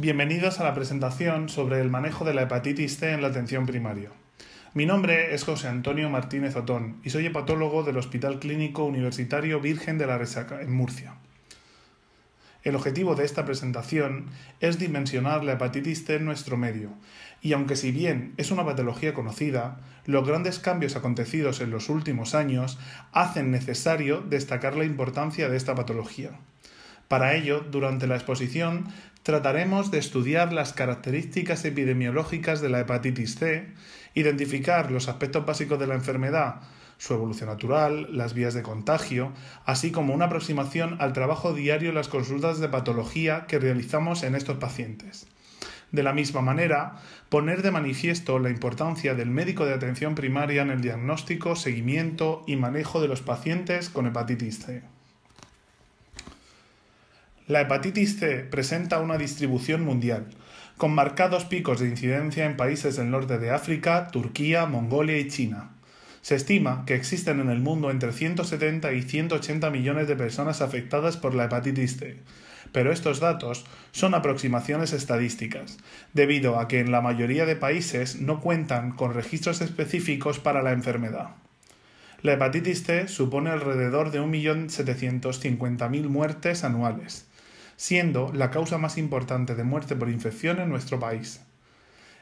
Bienvenidos a la presentación sobre el manejo de la hepatitis C en la atención primaria. Mi nombre es José Antonio Martínez Otón y soy hepatólogo del Hospital Clínico Universitario Virgen de la Resaca, en Murcia. El objetivo de esta presentación es dimensionar la hepatitis C en nuestro medio, y aunque si bien es una patología conocida, los grandes cambios acontecidos en los últimos años hacen necesario destacar la importancia de esta patología. Para ello, durante la exposición trataremos de estudiar las características epidemiológicas de la hepatitis C, identificar los aspectos básicos de la enfermedad, su evolución natural, las vías de contagio, así como una aproximación al trabajo diario en las consultas de patología que realizamos en estos pacientes. De la misma manera, poner de manifiesto la importancia del médico de atención primaria en el diagnóstico, seguimiento y manejo de los pacientes con hepatitis C. La hepatitis C presenta una distribución mundial, con marcados picos de incidencia en países del norte de África, Turquía, Mongolia y China. Se estima que existen en el mundo entre 170 y 180 millones de personas afectadas por la hepatitis C, pero estos datos son aproximaciones estadísticas, debido a que en la mayoría de países no cuentan con registros específicos para la enfermedad. La hepatitis C supone alrededor de 1.750.000 muertes anuales, siendo la causa más importante de muerte por infección en nuestro país.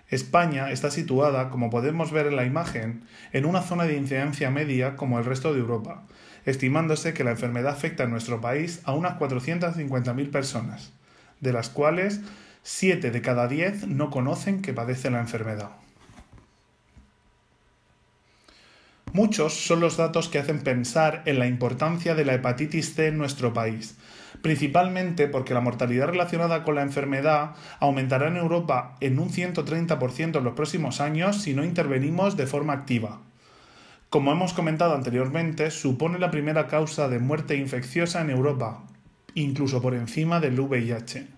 España está situada, como podemos ver en la imagen, en una zona de incidencia media como el resto de Europa, estimándose que la enfermedad afecta en nuestro país a unas 450.000 personas, de las cuales 7 de cada 10 no conocen que padecen la enfermedad. Muchos son los datos que hacen pensar en la importancia de la hepatitis C en nuestro país, principalmente porque la mortalidad relacionada con la enfermedad aumentará en Europa en un 130% en los próximos años si no intervenimos de forma activa. Como hemos comentado anteriormente, supone la primera causa de muerte infecciosa en Europa, incluso por encima del VIH.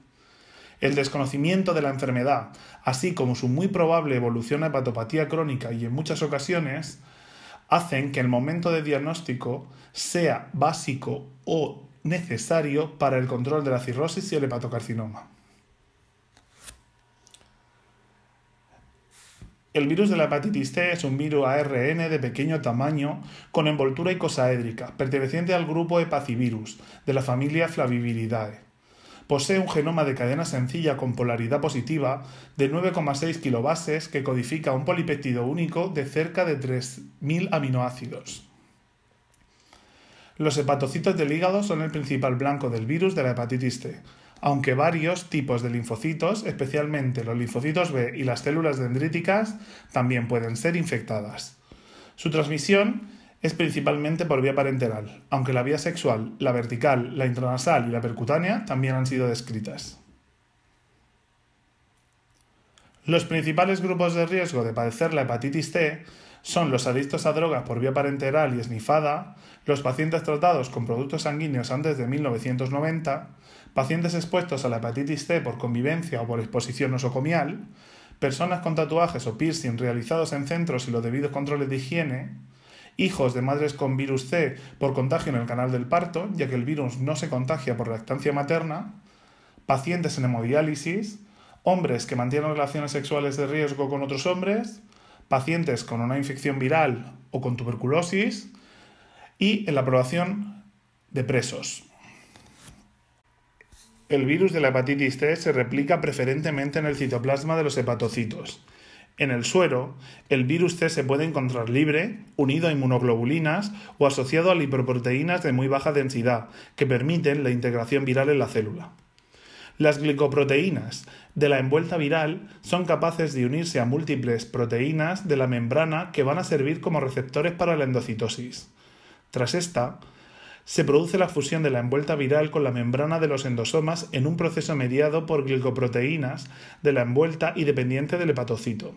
El desconocimiento de la enfermedad, así como su muy probable evolución a hepatopatía crónica y en muchas ocasiones, hacen que el momento de diagnóstico sea básico o necesario para el control de la cirrosis y el hepatocarcinoma. El virus de la hepatitis C es un virus ARN de pequeño tamaño con envoltura icosaédrica, perteneciente al grupo Hepacivirus, de la familia Flaviviridae. Posee un genoma de cadena sencilla con polaridad positiva de 9,6 kilobases que codifica un polipéptido único de cerca de 3.000 aminoácidos. Los hepatocitos del hígado son el principal blanco del virus de la hepatitis C, aunque varios tipos de linfocitos, especialmente los linfocitos B y las células dendríticas, también pueden ser infectadas. Su transmisión es principalmente por vía parenteral, aunque la vía sexual, la vertical, la intranasal y la percutánea también han sido descritas. Los principales grupos de riesgo de padecer la hepatitis C son los adictos a drogas por vía parenteral y esnifada, los pacientes tratados con productos sanguíneos antes de 1990, pacientes expuestos a la hepatitis C por convivencia o por exposición nosocomial, personas con tatuajes o piercing realizados en centros y los debidos controles de higiene, hijos de madres con virus C por contagio en el canal del parto, ya que el virus no se contagia por lactancia materna, pacientes en hemodiálisis, hombres que mantienen relaciones sexuales de riesgo con otros hombres, pacientes con una infección viral o con tuberculosis y en la aprobación de presos. El virus de la hepatitis C se replica preferentemente en el citoplasma de los hepatocitos. En el suero, el virus C se puede encontrar libre, unido a inmunoglobulinas o asociado a lipoproteínas de muy baja densidad, que permiten la integración viral en la célula. Las glicoproteínas de la envuelta viral son capaces de unirse a múltiples proteínas de la membrana que van a servir como receptores para la endocitosis. Tras esta, se produce la fusión de la envuelta viral con la membrana de los endosomas en un proceso mediado por glicoproteínas de la envuelta y dependiente del hepatocito.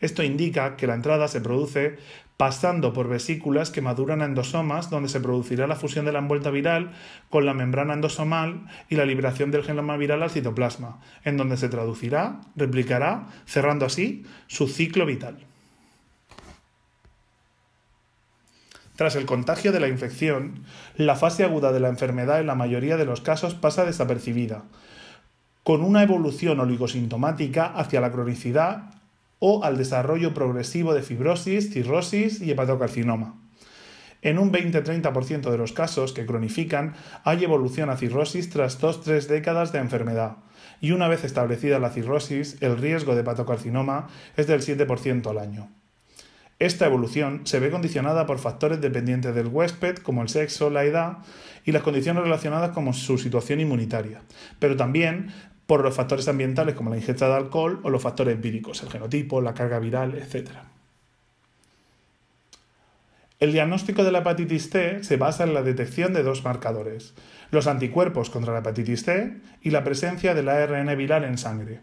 Esto indica que la entrada se produce pasando por vesículas que maduran a endosomas donde se producirá la fusión de la envuelta viral con la membrana endosomal y la liberación del genoma viral al citoplasma, en donde se traducirá, replicará, cerrando así su ciclo vital. Tras el contagio de la infección, la fase aguda de la enfermedad en la mayoría de los casos pasa desapercibida, con una evolución oligosintomática hacia la cronicidad o al desarrollo progresivo de fibrosis, cirrosis y hepatocarcinoma. En un 20-30% de los casos que cronifican hay evolución a cirrosis tras 2-3 décadas de enfermedad, y una vez establecida la cirrosis, el riesgo de hepatocarcinoma es del 7% al año. Esta evolución se ve condicionada por factores dependientes del huésped, como el sexo, la edad y las condiciones relacionadas con su situación inmunitaria, pero también por los factores ambientales como la ingesta de alcohol o los factores empíricos, el genotipo, la carga viral, etc. El diagnóstico de la hepatitis C se basa en la detección de dos marcadores, los anticuerpos contra la hepatitis C y la presencia del ARN viral en sangre.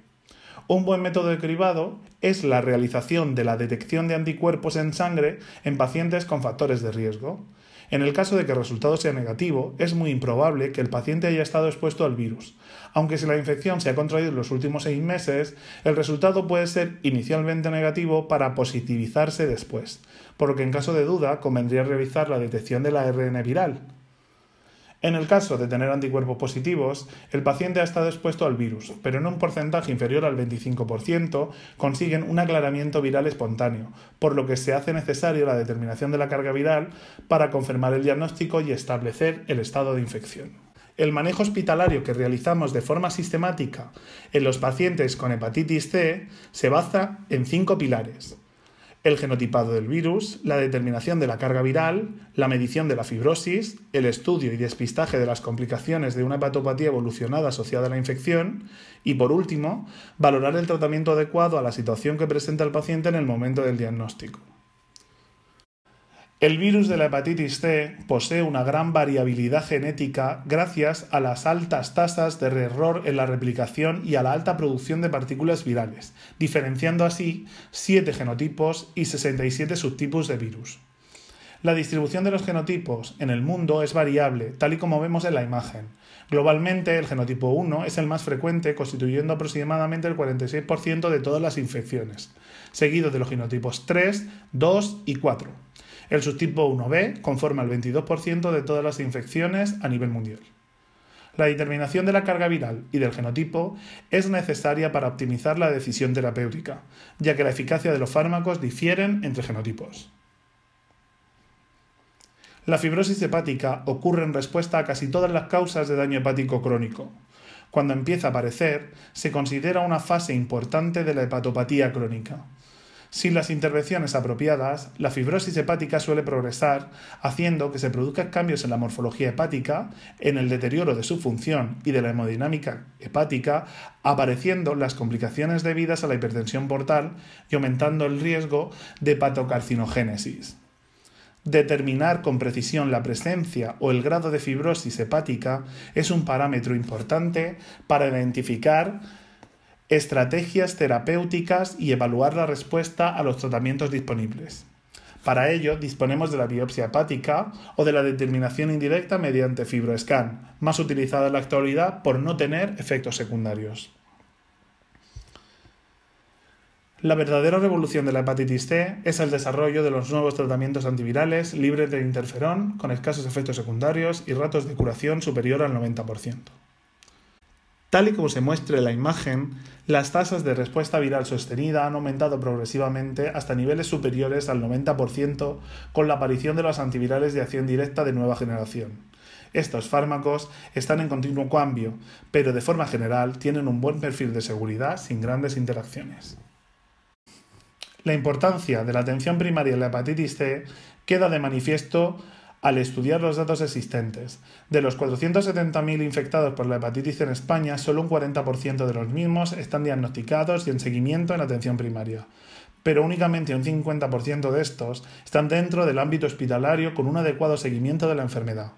Un buen método de cribado es la realización de la detección de anticuerpos en sangre en pacientes con factores de riesgo. En el caso de que el resultado sea negativo, es muy improbable que el paciente haya estado expuesto al virus. Aunque si la infección se ha contraído en los últimos seis meses, el resultado puede ser inicialmente negativo para positivizarse después, por lo que en caso de duda convendría realizar la detección del ARN viral. En el caso de tener anticuerpos positivos, el paciente ha estado expuesto al virus, pero en un porcentaje inferior al 25% consiguen un aclaramiento viral espontáneo, por lo que se hace necesario la determinación de la carga viral para confirmar el diagnóstico y establecer el estado de infección. El manejo hospitalario que realizamos de forma sistemática en los pacientes con hepatitis C se basa en cinco pilares el genotipado del virus, la determinación de la carga viral, la medición de la fibrosis, el estudio y despistaje de las complicaciones de una hepatopatía evolucionada asociada a la infección y, por último, valorar el tratamiento adecuado a la situación que presenta el paciente en el momento del diagnóstico. El virus de la hepatitis C posee una gran variabilidad genética gracias a las altas tasas de error en la replicación y a la alta producción de partículas virales, diferenciando así 7 genotipos y 67 subtipos de virus. La distribución de los genotipos en el mundo es variable, tal y como vemos en la imagen. Globalmente, el genotipo 1 es el más frecuente, constituyendo aproximadamente el 46% de todas las infecciones, seguido de los genotipos 3, 2 y 4. El subtipo 1b conforma el 22% de todas las infecciones a nivel mundial. La determinación de la carga viral y del genotipo es necesaria para optimizar la decisión terapéutica, ya que la eficacia de los fármacos difieren entre genotipos. La fibrosis hepática ocurre en respuesta a casi todas las causas de daño hepático crónico. Cuando empieza a aparecer, se considera una fase importante de la hepatopatía crónica. Sin las intervenciones apropiadas, la fibrosis hepática suele progresar, haciendo que se produzcan cambios en la morfología hepática, en el deterioro de su función y de la hemodinámica hepática, apareciendo las complicaciones debidas a la hipertensión portal y aumentando el riesgo de hepatocarcinogénesis. Determinar con precisión la presencia o el grado de fibrosis hepática es un parámetro importante para identificar estrategias terapéuticas y evaluar la respuesta a los tratamientos disponibles. Para ello, disponemos de la biopsia hepática o de la determinación indirecta mediante fibroscan, más utilizada en la actualidad por no tener efectos secundarios. La verdadera revolución de la hepatitis C es el desarrollo de los nuevos tratamientos antivirales libres de interferón, con escasos efectos secundarios y ratos de curación superior al 90%. Tal y como se muestra en la imagen, las tasas de respuesta viral sostenida han aumentado progresivamente hasta niveles superiores al 90% con la aparición de los antivirales de acción directa de nueva generación. Estos fármacos están en continuo cambio, pero de forma general tienen un buen perfil de seguridad sin grandes interacciones. La importancia de la atención primaria en la hepatitis C queda de manifiesto al estudiar los datos existentes. De los 470.000 infectados por la hepatitis en España, solo un 40% de los mismos están diagnosticados y en seguimiento en atención primaria. Pero únicamente un 50% de estos están dentro del ámbito hospitalario con un adecuado seguimiento de la enfermedad.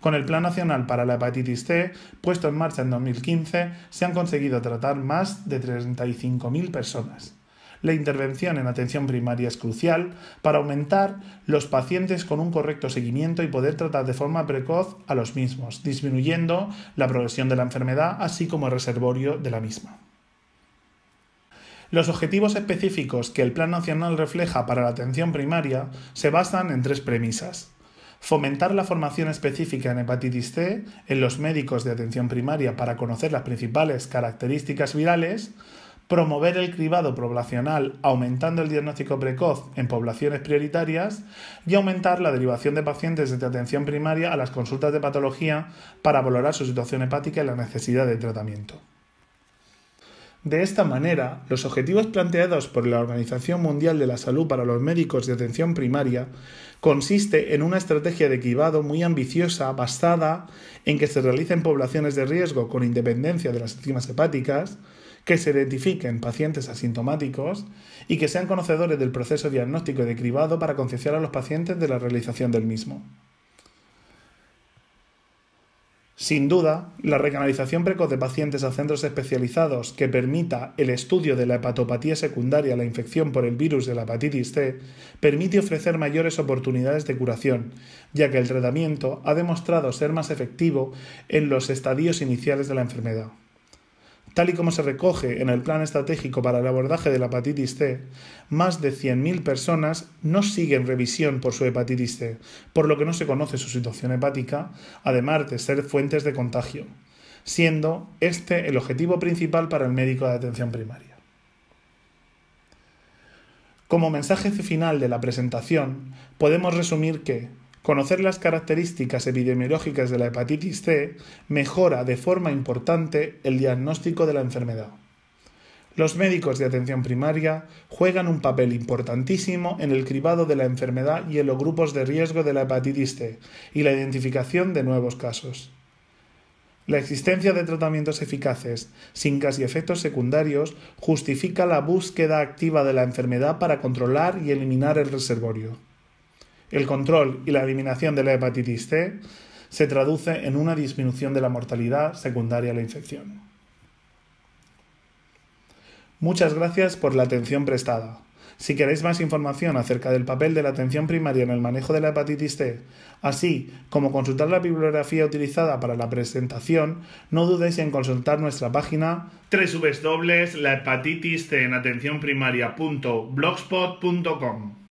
Con el Plan Nacional para la Hepatitis C, puesto en marcha en 2015, se han conseguido tratar más de 35.000 personas la intervención en atención primaria es crucial para aumentar los pacientes con un correcto seguimiento y poder tratar de forma precoz a los mismos, disminuyendo la progresión de la enfermedad así como el reservorio de la misma. Los objetivos específicos que el Plan Nacional refleja para la atención primaria se basan en tres premisas. fomentar la formación específica en hepatitis C en los médicos de atención primaria para conocer las principales características virales, promover el cribado poblacional aumentando el diagnóstico precoz en poblaciones prioritarias y aumentar la derivación de pacientes de atención primaria a las consultas de patología para valorar su situación hepática y la necesidad de tratamiento. De esta manera, los objetivos planteados por la Organización Mundial de la Salud para los médicos de atención primaria consiste en una estrategia de cribado muy ambiciosa basada en que se realicen poblaciones de riesgo con independencia de las enzimas hepáticas, que se identifiquen pacientes asintomáticos y que sean conocedores del proceso diagnóstico y de cribado para concienciar a los pacientes de la realización del mismo. Sin duda, la recanalización precoz de pacientes a centros especializados que permita el estudio de la hepatopatía secundaria a la infección por el virus de la hepatitis C permite ofrecer mayores oportunidades de curación, ya que el tratamiento ha demostrado ser más efectivo en los estadios iniciales de la enfermedad. Tal y como se recoge en el Plan Estratégico para el Abordaje de la Hepatitis C, más de 100.000 personas no siguen revisión por su hepatitis C, por lo que no se conoce su situación hepática, además de ser fuentes de contagio, siendo este el objetivo principal para el médico de atención primaria. Como mensaje final de la presentación, podemos resumir que Conocer las características epidemiológicas de la hepatitis C mejora de forma importante el diagnóstico de la enfermedad. Los médicos de atención primaria juegan un papel importantísimo en el cribado de la enfermedad y en los grupos de riesgo de la hepatitis C y la identificación de nuevos casos. La existencia de tratamientos eficaces, sin casi efectos secundarios, justifica la búsqueda activa de la enfermedad para controlar y eliminar el reservorio. El control y la eliminación de la hepatitis C se traduce en una disminución de la mortalidad secundaria a la infección. Muchas gracias por la atención prestada. Si queréis más información acerca del papel de la atención primaria en el manejo de la hepatitis C, así como consultar la bibliografía utilizada para la presentación, no dudéis en consultar nuestra página www.lahepatitiscenatencionprimaria.blogspot.com.